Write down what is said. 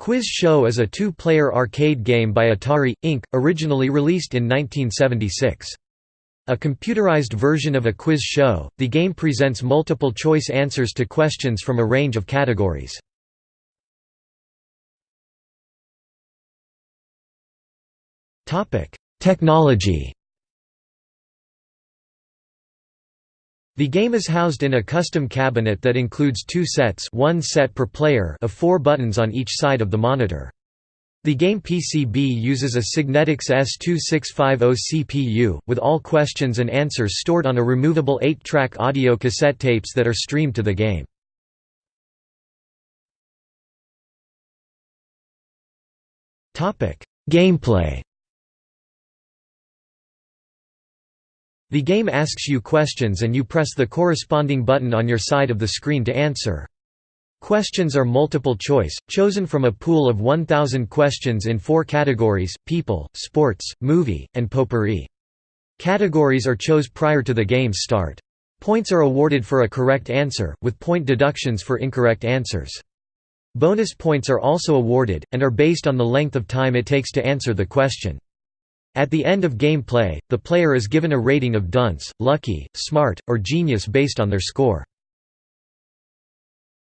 Quiz Show is a two-player arcade game by Atari, Inc., originally released in 1976. A computerized version of a quiz show, the game presents multiple-choice answers to questions from a range of categories. Technology The game is housed in a custom cabinet that includes two sets one set per player of four buttons on each side of the monitor. The game PCB uses a Signetics S2650 CPU, with all questions and answers stored on a removable 8-track audio cassette tapes that are streamed to the game. Gameplay The game asks you questions and you press the corresponding button on your side of the screen to answer. Questions are multiple choice, chosen from a pool of 1,000 questions in four categories, people, sports, movie, and potpourri. Categories are chose prior to the game's start. Points are awarded for a correct answer, with point deductions for incorrect answers. Bonus points are also awarded, and are based on the length of time it takes to answer the question. At the end of gameplay, the player is given a rating of dunce, lucky, smart, or genius based on their score.